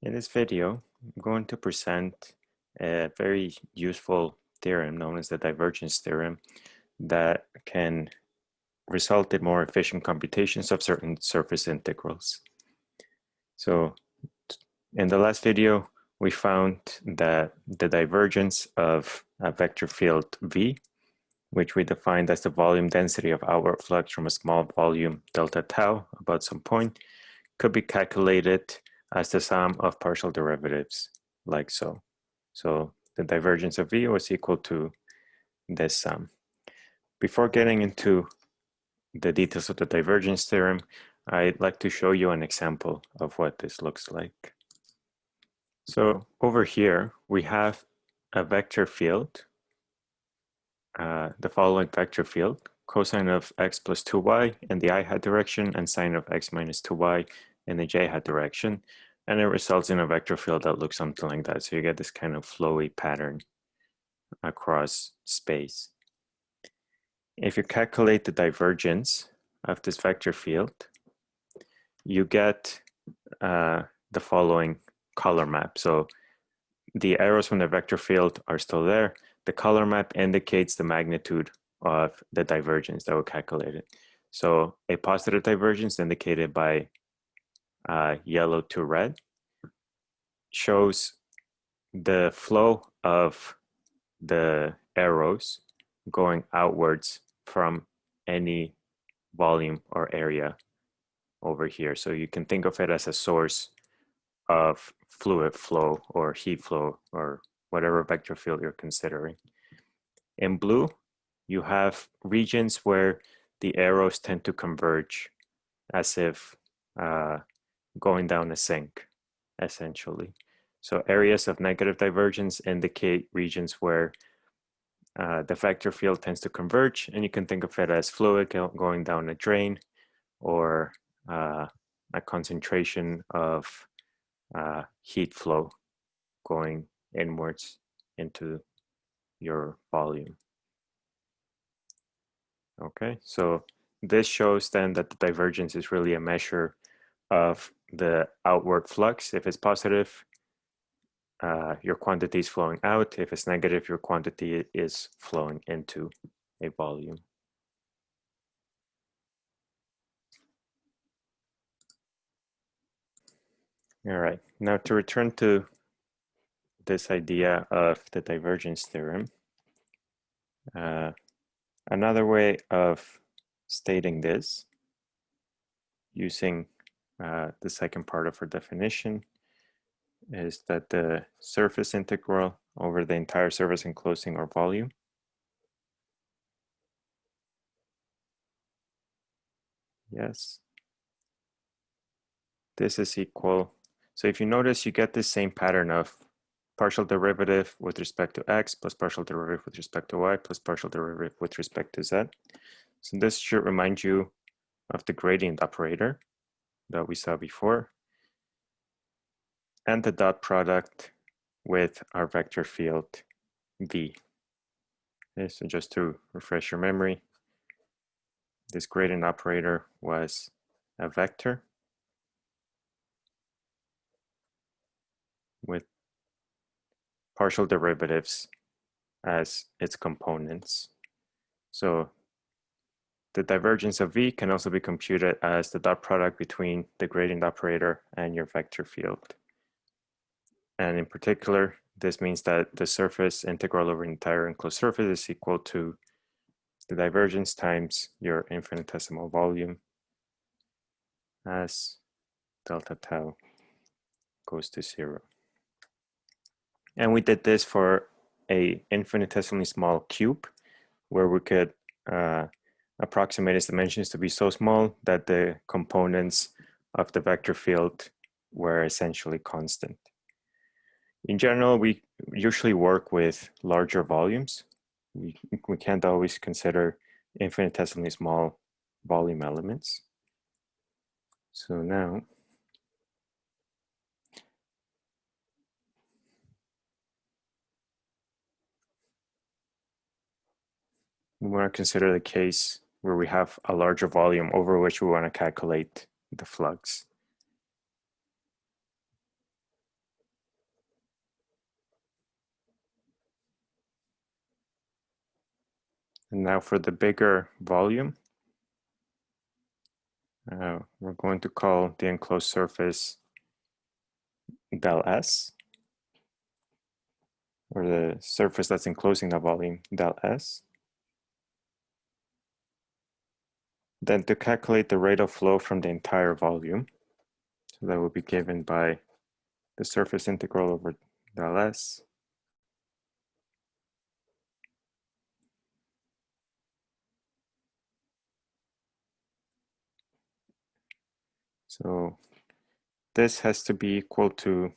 In this video, I'm going to present a very useful theorem known as the divergence theorem that can result in more efficient computations of certain surface integrals. So in the last video, we found that the divergence of a vector field V, which we defined as the volume density of outward flux from a small volume delta tau about some point, could be calculated as the sum of partial derivatives, like so. So the divergence of V was equal to this sum. Before getting into the details of the divergence theorem, I'd like to show you an example of what this looks like. So over here, we have a vector field, uh, the following vector field, cosine of x plus 2y in the i hat direction and sine of x minus 2y in the j hat direction. And it results in a vector field that looks something like that. So you get this kind of flowy pattern across space. If you calculate the divergence of this vector field, you get uh, the following color map. So the arrows from the vector field are still there. The color map indicates the magnitude of the divergence that we calculated. So a positive divergence indicated by uh, yellow to red shows the flow of the arrows going outwards from any volume or area over here. So you can think of it as a source of fluid flow or heat flow or whatever vector field you're considering. In blue, you have regions where the arrows tend to converge as if uh, going down a sink, essentially. So areas of negative divergence indicate regions where uh, the vector field tends to converge, and you can think of it as fluid going down a drain or uh, a concentration of uh, heat flow going inwards into your volume. Okay, so this shows then that the divergence is really a measure of the outward flux. If it's positive, uh, your quantity is flowing out. If it's negative, your quantity is flowing into a volume. All right, now to return to this idea of the divergence theorem, uh, another way of stating this using uh, the second part of our definition is that the surface integral over the entire surface enclosing or volume yes. This is equal so if you notice you get the same pattern of partial derivative with respect to x plus partial derivative with respect to y plus partial derivative with respect to z. So this should remind you of the gradient operator that we saw before and the dot product with our vector field V. Okay, so just to refresh your memory, this gradient operator was a vector with partial derivatives as its components. So the divergence of V can also be computed as the dot product between the gradient operator and your vector field. And in particular, this means that the surface integral over an entire enclosed surface is equal to the divergence times your infinitesimal volume as delta tau goes to zero. And we did this for a infinitesimally small cube where we could uh, approximate its dimensions to be so small that the components of the vector field were essentially constant. In general, we usually work with larger volumes. We, we can't always consider infinitesimally small volume elements. So now, we want to consider the case where we have a larger volume over which we want to calculate the flux. And now for the bigger volume, uh, we're going to call the enclosed surface del S, or the surface that's enclosing the volume del S. Then to calculate the rate of flow from the entire volume, so that will be given by the surface integral over del S So this has to be equal to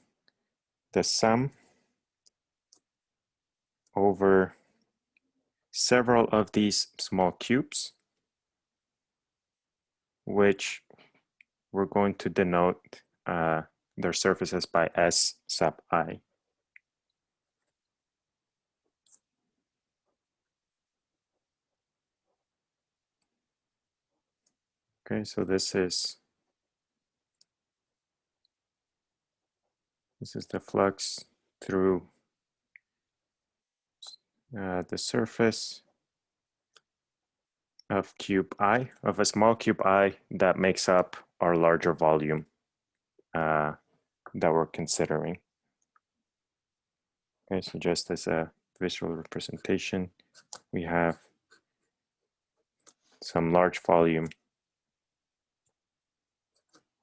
the sum over several of these small cubes, which we're going to denote uh, their surfaces by S sub i. Okay, so this is This is the flux through uh, the surface of cube i, of a small cube i that makes up our larger volume uh, that we're considering. Okay, so just as a visual representation, we have some large volume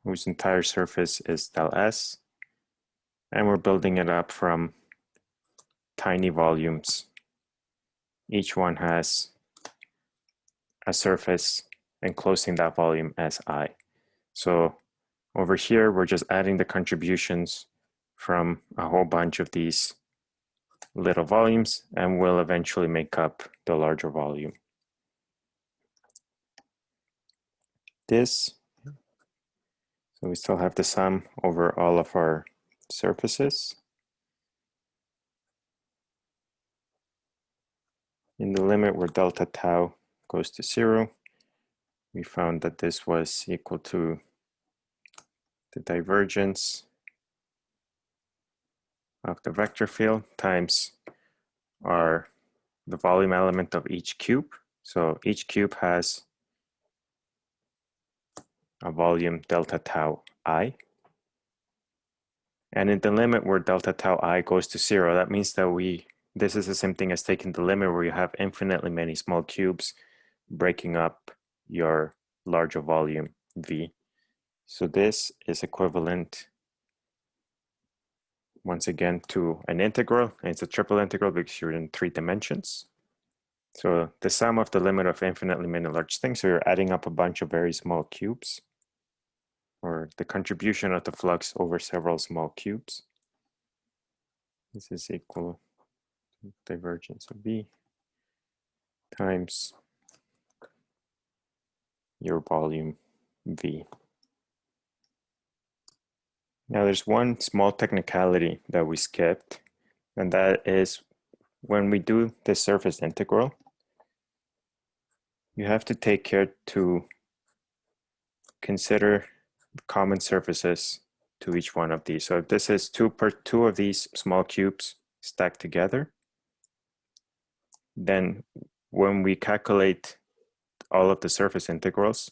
whose entire surface is del S and we're building it up from tiny volumes. Each one has a surface enclosing that volume as I. So over here, we're just adding the contributions from a whole bunch of these little volumes and will eventually make up the larger volume. This, so we still have the sum over all of our surfaces. In the limit where delta tau goes to zero, we found that this was equal to the divergence of the vector field times our the volume element of each cube. So each cube has a volume delta tau i. And in the limit where delta tau i goes to zero, that means that we, this is the same thing as taking the limit where you have infinitely many small cubes breaking up your larger volume V. So this is equivalent once again to an integral, and it's a triple integral because you're in three dimensions. So the sum of the limit of infinitely many large things, so you're adding up a bunch of very small cubes or the contribution of the flux over several small cubes. This is equal to divergence of B times your volume V. Now there's one small technicality that we skipped, and that is when we do the surface integral, you have to take care to consider common surfaces to each one of these. So if this is two per two of these small cubes stacked together, then when we calculate all of the surface integrals,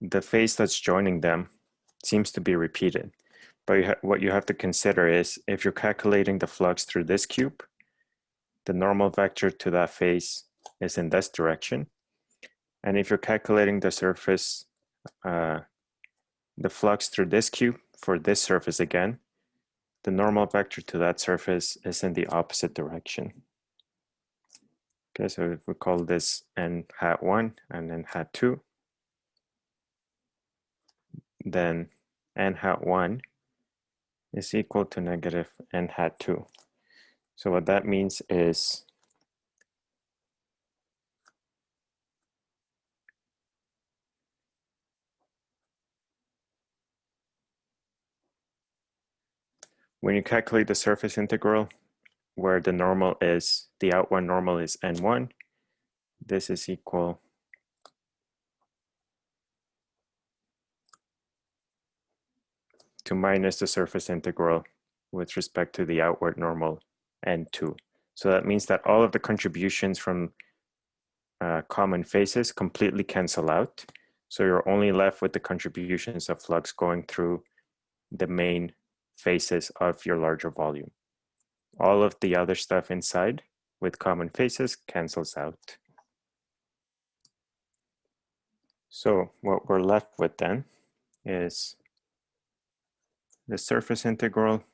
the face that's joining them seems to be repeated. But you what you have to consider is if you're calculating the flux through this cube, the normal vector to that face is in this direction. And if you're calculating the surface uh, the flux through this cube for this surface again, the normal vector to that surface is in the opposite direction. Okay, so if we call this n hat 1 and n hat 2, then n hat 1 is equal to negative n hat 2. So what that means is When you calculate the surface integral, where the normal is, the outward normal is n1, this is equal to minus the surface integral with respect to the outward normal n2. So that means that all of the contributions from uh, common faces completely cancel out. So you're only left with the contributions of flux going through the main faces of your larger volume. All of the other stuff inside with common faces cancels out. So what we're left with then is the surface integral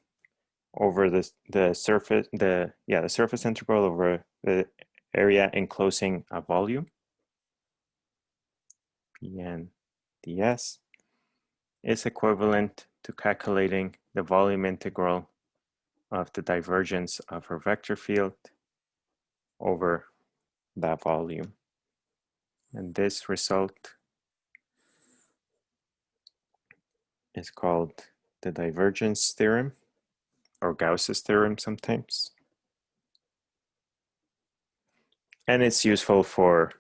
over the, the surface, the, yeah, the surface integral over the area enclosing a volume, Pn ds, is equivalent to calculating the volume integral of the divergence of our vector field over that volume. And this result is called the divergence theorem or Gauss's theorem sometimes. And it's useful for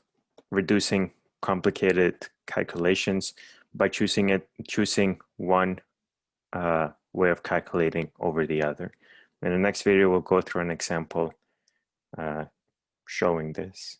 reducing complicated calculations by choosing it, choosing one uh, way of calculating over the other. In the next video, we'll go through an example uh, showing this.